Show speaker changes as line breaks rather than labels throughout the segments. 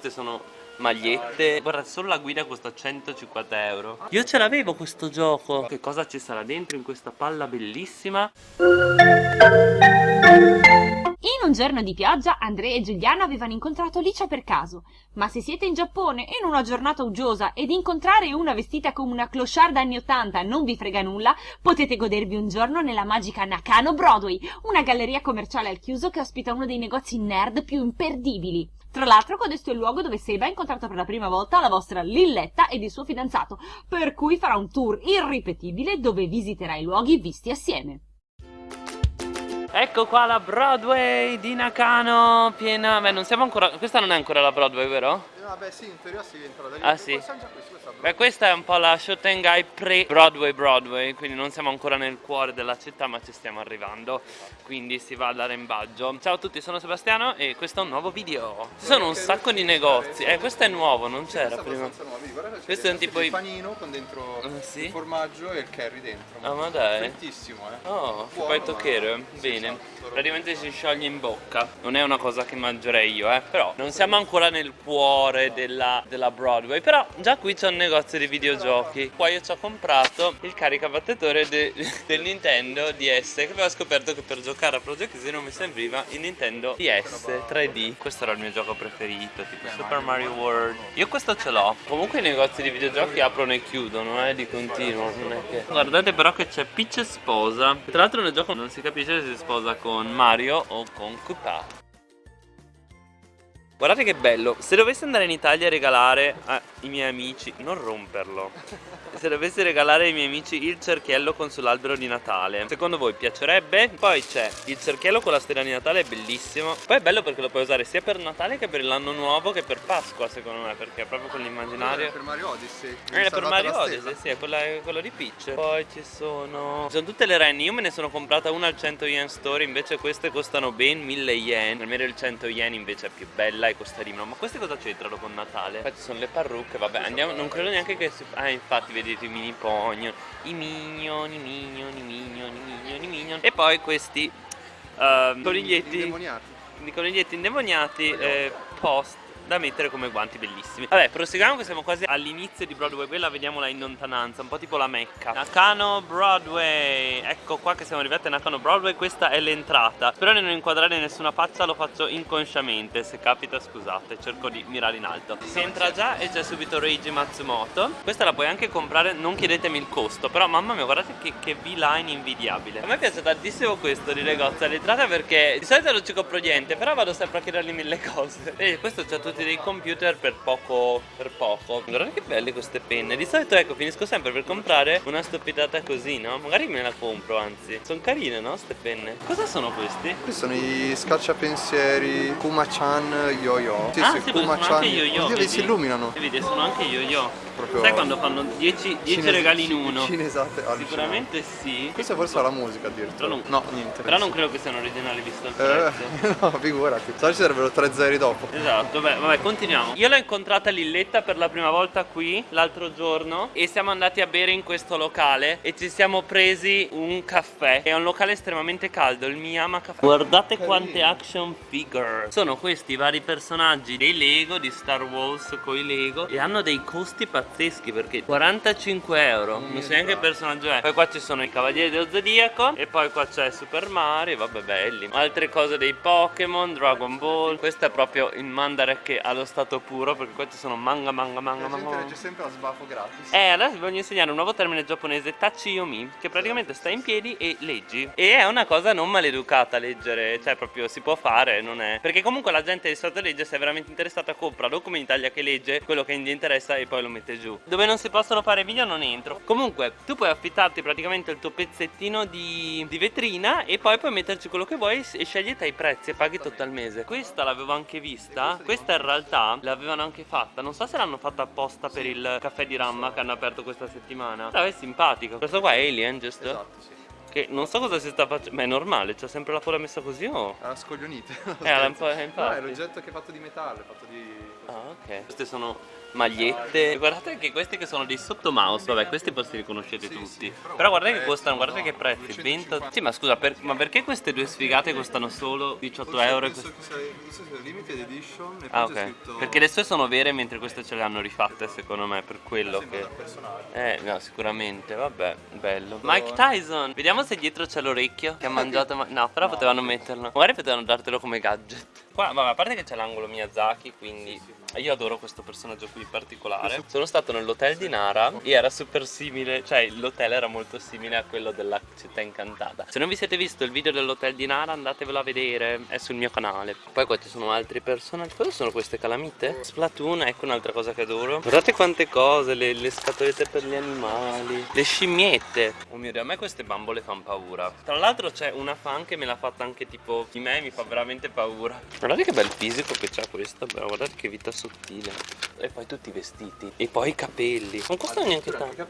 Queste sono magliette. Guarda solo la guida costa 150 euro. Io ce l'avevo questo gioco. Che cosa ci sarà dentro in questa palla bellissima?
In un giorno di pioggia Andrea e Giuliano avevano incontrato Licia per caso Ma se siete in Giappone in una giornata uggiosa ed incontrare una vestita come una clochard anni 80 non vi frega nulla Potete godervi un giorno nella magica Nakano Broadway Una galleria commerciale al chiuso che ospita uno dei negozi nerd più imperdibili tra l'altro questo è il luogo dove Seba ha incontrato per la prima volta la vostra Lilletta ed il suo fidanzato, per cui farà un tour irripetibile dove visiterà i luoghi visti assieme.
Ecco qua la Broadway di Nakano Piena Beh non siamo ancora Questa non è ancora la Broadway vero?
Ah beh sì in teoria si entra da lì.
Ah sì?
Questa, questa,
Beh questa è un po' la Shotengai pre-Broadway Broadway Quindi non siamo ancora nel cuore della città ma ci stiamo arrivando. Quindi si va all'arembaggio Ciao a tutti sono Sebastiano e questo è un nuovo video. Ci sono un sacco di negozi. Eh questo è nuovo non c'era prima.
Questo è un tipo il panino con dentro
ah, sì?
il formaggio e il curry dentro.
Ah ma dai.
Frittissimo eh.
Oh, poi tocchiere Bene. praticamente si scioglie in bocca. Non è una cosa che mangerei io eh. Però non siamo ancora nel cuore della, della Broadway. Però già qui c'è un negozio di videogiochi. Qua io ci ho comprato il caricabattetore de, del Nintendo DS che avevo scoperto che per giocare a Project Zero mi serviva il Nintendo DS 3D questo era il mio gioco preferito tipo Super Mario World. Io questo ce l'ho. Comunque i negozi di videogiochi aprono e chiudono eh di continuo che guardate però che c'è Peach sposa. Tra l'altro nel gioco non si capisce se si sposa con Mario o con Koopa Guardate che bello, se dovessi andare in Italia a regalare ai miei amici, non romperlo. Se dovessi regalare ai miei amici il cerchiello con sull'albero di Natale Secondo voi piacerebbe? Poi c'è il cerchiello con la stella di Natale, è bellissimo. Poi è bello perché lo puoi usare sia per Natale che per l'anno nuovo che per Pasqua secondo me Perché è proprio quell'immaginario
È per Mario Odyssey
È per Mario Odyssey, sì, è, quella, quello di Peach. Poi ci sono... Ci sono tutte le renne, io me ne sono comprata una al 100 yen store Invece queste costano ben 1000 yen Almeno il 100 yen invece è più bella costa di meno Ma queste cosa c'entrano con Natale? Poi ci sono le parrucche, vabbè andiamo, non credo neanche che si... Ah infatti vedete i mini pogno I minion, i minion, i minion, i minion, i minion E poi questi uh, coniglietti.
Indemoniati.
I coniglietti indemoniati eh, post da mettere come guanti bellissimi. Vabbè proseguiamo che siamo quasi all'inizio di Broadway Quella vediamola in lontananza Un po' tipo la Mecca. Nakano Broadway Ecco qua che siamo arrivati a Nakano Broadway Questa è l'entrata. Spero di non inquadrare nessuna faccia Lo faccio inconsciamente Se capita scusate Cerco di mirare in alto. Si entra già e c'è subito Reiji Matsumoto. Questa la puoi anche comprare Non chiedetemi il costo Però mamma mia guardate che, che V-line invidiabile. A me piace tantissimo questo di negozio all'entrata Perché di solito non ci compro niente Però vado sempre a chiedergli mille cose. E questo c'ha tutti dei computer per poco per poco. Guardate che belle queste penne. Di solito ecco finisco sempre per comprare una stupidata così no? Magari me la compro anzi. Sono carine no queste penne? Cosa sono questi?
questi sono i scacciapensieri Kuma-chan yo-yo.
Sì, ah sì, sono anche yo-yo
vedi? si illuminano.
Vedi sono anche yo-yo. Proprio Sai quando fanno 10 regali in uno?
Cinesate
Sicuramente sì.
Questa forse è la musica addirittura
non,
No, niente
Però non credo che siano originali visto il prezzo.
eh, No, figurati. Se ci sarebbero tre zeri dopo.
Esatto, beh, vabbè, continuiamo. Io l'ho incontrata Lilletta per la prima volta qui L'altro giorno E siamo andati a bere in questo locale E ci siamo presi un caffè. È un locale estremamente caldo Il Miyama Caffè Guardate quante action figure. Sono questi vari personaggi dei Lego Di Star Wars con i Lego E hanno dei costi pazzeschi perché 45 euro. Non so neanche che personaggio è. Poi qua ci sono i cavalieri dello zodiaco e poi qua c'è Super Mario vabbè belli. Altre cose dei Pokémon Dragon Ball. Questo è proprio il Mandarek allo stato puro perché qua ci sono manga manga manga
la
manga
legge sempre a sbafo gratis.
Eh adesso vi voglio insegnare un nuovo termine giapponese Tachi Yomi che praticamente stai in piedi e leggi. E è una cosa non maleducata leggere cioè proprio si può fare non è. Perché comunque la gente di solito legge se è veramente interessata compra non come in Italia che legge quello che gli interessa e poi lo mette giù. Dove non si possono fare video non entro. Comunque tu puoi affittarti praticamente il tuo pezzettino di, di vetrina e poi puoi metterci quello che vuoi e scegli te i prezzi e paghi tutto al mese. Questa l'avevo anche vista questa in realtà l'avevano anche fatta. Non so se l'hanno fatta apposta per il caffè di Ramma che hanno aperto questa settimana. Però è simpatico. Questo qua è Alien giusto?
esatto sì
che non so cosa si sta facendo Ma è normale, c'è sempre la coda messa così o?
Era scoglionite
Eh, un po', infatti
No, è l'oggetto che è fatto di metallo, è fatto di
Ah, ok. Queste sono magliette. Guardate che questi che sono dei sotto mouse. Vabbè, questi forse li conoscete
Sì,
tutti.
sì, però
però guardate che costano, guardate
no,
che prezzi.
150.
20... Sì, ma scusa, per- ma perché queste due sfigate costano solo 18 euro? e
Penso
queste-
che sia, questo sia limited edition e
Ah,
poi c'è
ok.
scritto
Perché le sue sono vere mentre queste ce le hanno rifatte, secondo me, per quello
sembra
che. Eh, no, sicuramente, vabbè, bello. Mike Tyson, vediamo se dietro c'è l'orecchio che ha mangiato. ma- No, però potevano metterlo. Magari potevano dartelo come gadget. Qua, vabbè, a parte che c'è l'angolo Miyazaki, quindi. Io adoro questo personaggio qui in particolare. Sono stato nell'hotel di Nara e era super simile, cioè l'hotel era molto simile a quello della città incantata. Se non vi siete visto il video dell'hotel di Nara, andatevelo a vedere, è sul mio canale. Poi qua ci sono altri personaggi. Cosa sono queste calamite? Splatoon, ecco un'altra cosa che adoro. Guardate quante cose, le, le scatolette per gli animali, le scimmiette. Oh mio dio, a me queste bambole fanno paura. Tra l'altro c'è una fan che me l'ha fatta anche tipo di me, mi fa veramente paura. Guardate che bel fisico che c'ha questa, però guardate che vita sottile. E poi tutti i vestiti. E poi i capelli. Non costano neanche tanto.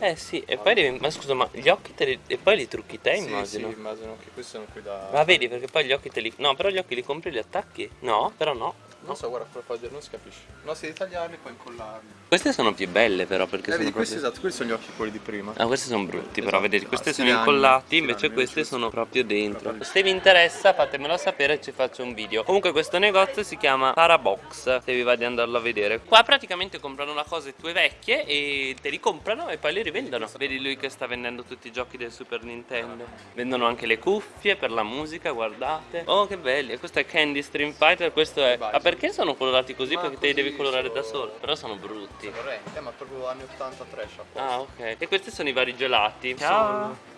Eh sì, e poi devi. Ma scusa, ma gli occhi te li. E poi li trucchi te,
Sì,
immagino.
sì, immagino che questi sono qui da...
Ma vedi, perché poi gli occhi te li. No, però gli occhi li compri e li attacchi? No, però no.
Non so, guarda, però fa- non si capisce. No, si deve tagliarli e poi incollarli.
Queste sono più belle, però, perché
Eh,
sono
vedi, questi
proprio-
esatto, questi sono gli occhi quelli di prima.
Ah, questi sono brutti, però
Esatto.
vedete,
Ah,
queste
sì,
sono incollati,
sì,
invece
sì,
sono proprio dentro. Se vi interessa, fatemelo sapere e ci faccio un video. Comunque questo negozio si chiama Parabox, se vi va di andarlo a vedere. Qua praticamente comprano le cose tue vecchie e te li comprano e poi li rivendono. Vedi lui che sta vendendo tutti i giochi del Super Nintendo. Vendono anche le cuffie per la musica, guardate. Oh, che belli. E questo è Candy Stream Fighter, questo è... Ma perché sono colorati così?
Ma
Perché te li devi
così
colorare
sono-
da solo. Però sono brutti.
Eh, ma proprio anni 80 trash.
Ah, ok. E questi sono i vari gelati.
Ciao.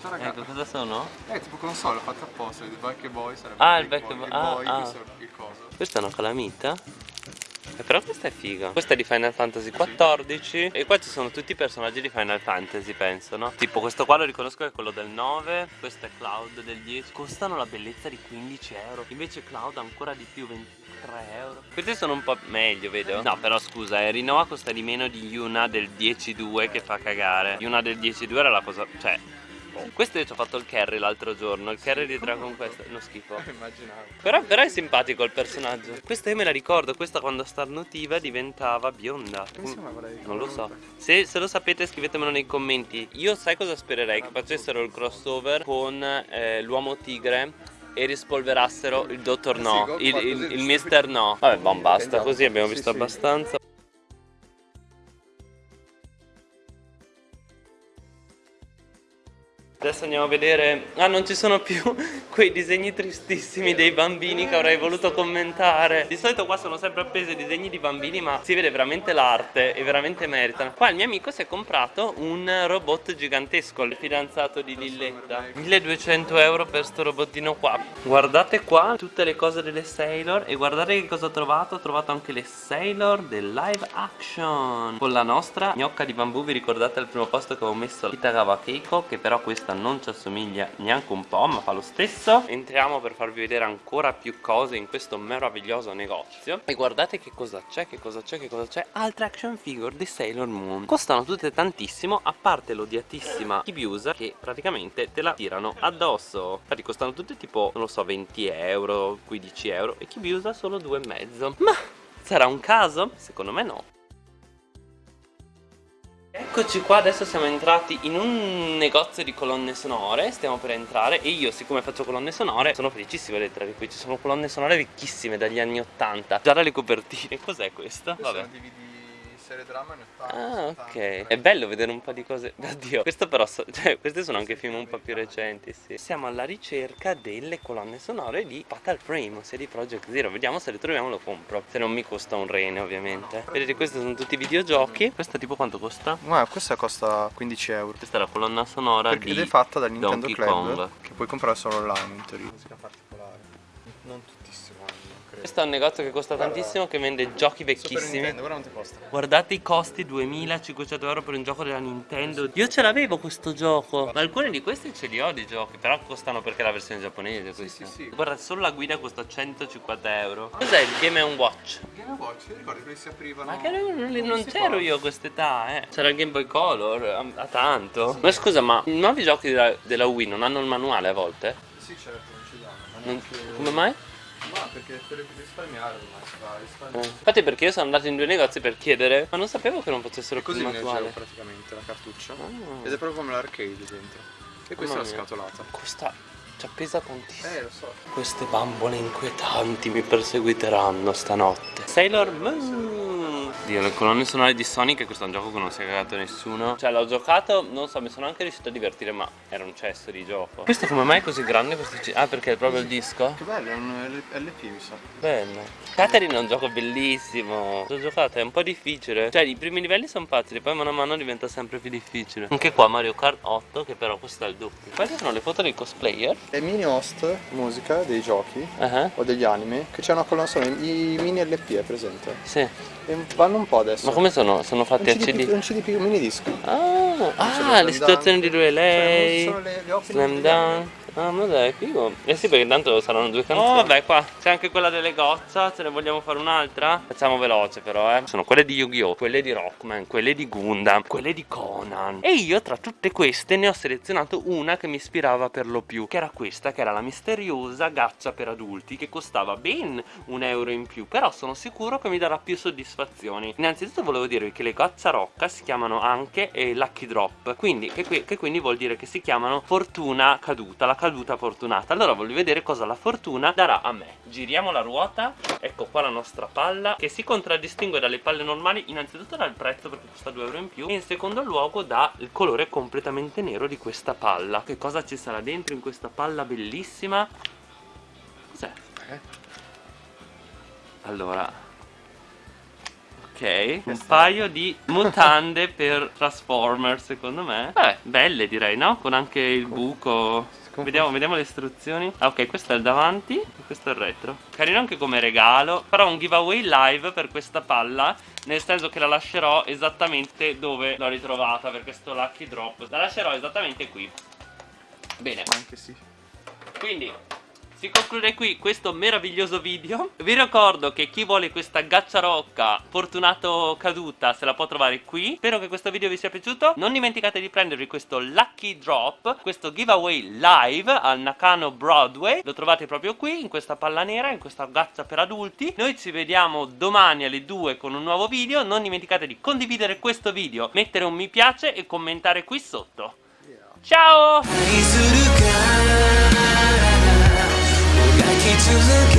Ciao ragazzi.
Ecco, cosa sono?
Eh, tipo console fatta apposta, il Back Boy sarebbe
Ah, il Back
Boy,
Boy, ah,
Boy,
ah.
è il coso.
Questa è una calamita? Eh, però questa è figa. Questa è di Final Fantasy XIV. E qua ci sono tutti i personaggi di Final Fantasy, penso, no? Tipo questo qua lo riconosco che è quello del 9. Questo è Cloud del 10. Costano la bellezza di 15 euro. Invece Cloud ancora di più, 23 euro. Questi sono un po' meglio, vedo. No, però scusa, eh, Rinoa costa di meno di Yuna del 10-2 che fa cagare. Yuna del 10-2 era la cosa. Cioè. Questo io ci ho fatto il carry l'altro giorno. Il carry di Dragon Quest. No schifo.
Immaginavo.
Però, però è simpatico il personaggio. Questa io me la ricordo, questa quando starnutiva diventava bionda.
Come si chiamava lei?
Non lo so. Se, se lo sapete scrivetemelo nei commenti. Io sai cosa spererei? Che facessero il crossover con eh, l'uomo tigre e rispolverassero il dottor
sì,
no, il, il, il mister no. Vabbè, bon, basta,
Andiamo.
così abbiamo visto abbastanza. Adesso andiamo a vedere. Ah, non ci sono più quei disegni tristissimi dei bambini che avrei voluto commentare. Di solito qua sono sempre appesi disegni di bambini, ma si vede veramente l'arte e veramente meritano. Qua il mio amico si è comprato un robot gigantesco, il fidanzato di Lilletta. 1200 euro per sto robottino qua. Guardate qua tutte le cose delle Sailor e guardate che cosa ho trovato. Ho trovato anche le Sailor del live action. Con la nostra gnocca di bambù, vi ricordate al primo posto che avevo messo Kitagawa Keiko, che però questa non ci assomiglia neanche un po', ma fa lo stesso. Entriamo per farvi vedere ancora più cose in questo meraviglioso negozio. E guardate che cosa c'è, che cosa c'è, che cosa c'è. Altre action figure di Sailor Moon. Costano tutte tantissimo, a parte l'odiatissima Kibiusa, che praticamente te la tirano addosso. Infatti costano tutte tipo, non lo so, 20 euro, 15 euro. E Kibiusa solo 2,5. Ma sarà un caso? Secondo me no. Eccoci qua, adesso siamo entrati in un negozio di colonne sonore, stiamo per entrare e io siccome faccio colonne sonore sono felicissimo di entrare qui, ci sono colonne sonore vecchissime dagli anni 80, già dalle copertine, cos'è? Questo Vabbè.
Serie drama anni 80.
Ah
70.
ok, è bello vedere un po' di cose, oddio, questo però, so- cioè questi sono anche film un po' più recenti, sì Siamo alla ricerca delle colonne sonore di Fatal Frame, ossia di Project Zero, vediamo se le troviamo lo compro, se non mi costa un rene ovviamente Vedete questi sono tutti i videogiochi, questa tipo quanto costa?
Ma questa costa 15 euro.
Questa è la colonna sonora
Perché
di
ed è fatta dal Nintendo
Donkey
Club
Kong.
che puoi comprare solo online in teoria. Musica particolare. Non tuttissimo.
Questo è un negozio che costa tantissimo che vende giochi vecchissimi
Nintendo, guarda quanto costa.
Guardate i costi 2500 euro per un gioco della Nintendo Io ce l'avevo questo gioco Ma alcuni di questi ce li ho di giochi Però costano perché è la versione giapponese questa
sì, sì.
Guarda solo la guida costa 150 euro Cos'è il Game Watch?
Game Watch, ti ricordi che si aprivano?
Ma che non, non- non c'ero io a quest'età eh C'era il Game Boy Color a, a tanto Ma scusa ma i nuovi giochi della, della Wii non hanno il manuale a volte?
Sì, certo, non ci danno. Ma
Non- come mai?
Perché per risparmiare ormai si fa
Eh,
risparmiare.
Infatti perché io sono andato in due negozi per chiedere Ma non sapevo che non potessero
E così
più
ne giro praticamente la cartuccia.
Ah.
Ed è proprio come l'arcade dentro. E questa
Mamma
è la
mia.
scatolata.
Costa Cioè pesa tantissimo
Eh, lo so.
Queste bambole inquietanti mi perseguiteranno stanotte. Sailor Moon. Dio, le colonne sonore di Sonic, questo è un gioco che non si è cagato nessuno. Cioè, l'ho giocato, non so, mi sono anche riuscito a divertire, ma era un cesso di gioco. Questo come mai è così grande? Questo Ah, perché è proprio il disco?
Che bello, è un LP mi sa.
Bello. Catherine è un gioco bellissimo. L'ho giocato, è un po' difficile. Cioè, i primi livelli sono facili, poi mano a mano diventa sempre più difficile. Anche qua Mario Kart 8, che però questo è il doppio. Quali sono le foto dei cosplayer?
È mini host musica dei giochi
Ah,
o degli anime che c'è una colonna sonora, i mini LP è presente.
Sì.
E vanno un po' adesso.
Ma come sono? Sono
un
fatti a
CD,
CD?
un CD più un mini disco.
Ah, ah,
Slam
le situazioni
Dunk.
di lui e lei.
Cioè, sono le- le opening
Slam
degli
Dunk. Ah, ma dai, figo. Eh sì, perché tanto saranno due canzoni. Oh, vabbè, qua c'è anche quella delle gozza. Ce ne vogliamo fare un'altra? Facciamo veloce, però, eh. Sono quelle di Yu-Gi-Oh!, quelle di Rockman, quelle di Gundam, quelle di Conan. E io, tra tutte queste, ne ho selezionato una che mi ispirava per lo più. Che era questa, che era la misteriosa gaccia per adulti, che costava ben un euro in più. Però sono sicuro che mi darà più soddisfazioni. Innanzitutto volevo dirvi che le goccia rocca si chiamano anche eh, Lucky Drop. Quindi, che, che quindi vuol dire che si chiamano fortuna caduta, la caduta fortunata. Allora voglio vedere cosa la fortuna darà a me. Giriamo la ruota. Ecco qua la nostra palla, che si contraddistingue dalle palle normali, innanzitutto dal prezzo perché costa 2 euro in più. E in secondo luogo dal colore completamente nero di questa palla. Che cosa ci sarà dentro in questa palla bellissima? Cos'è?
Eh?
Allora Ok, un paio di mutande per Transformers secondo me Vabbè, belle direi, no? Con anche il buco Vediamo, vediamo le istruzioni. Ah ok, questo è il davanti e questo è il retro. Carino anche come regalo. Farò un giveaway live per questa palla Nel senso che la lascerò esattamente dove l'ho ritrovata Per questo lucky drop. La lascerò esattamente qui. Bene.
Anche sì.
quindi si conclude qui questo meraviglioso video. Vi ricordo che chi vuole questa gacciarocca fortunato caduta se la può trovare qui. Spero che questo video vi sia piaciuto. Non dimenticate di prendervi questo Lucky Drop Questo giveaway live al Nakano Broadway. Lo trovate proprio qui in questa palla nera, in questa gaccia per adulti. Noi ci vediamo domani alle 2 con un nuovo video. Non dimenticate di condividere questo video Mettere un mi piace e commentare qui sotto. Ciao!
is it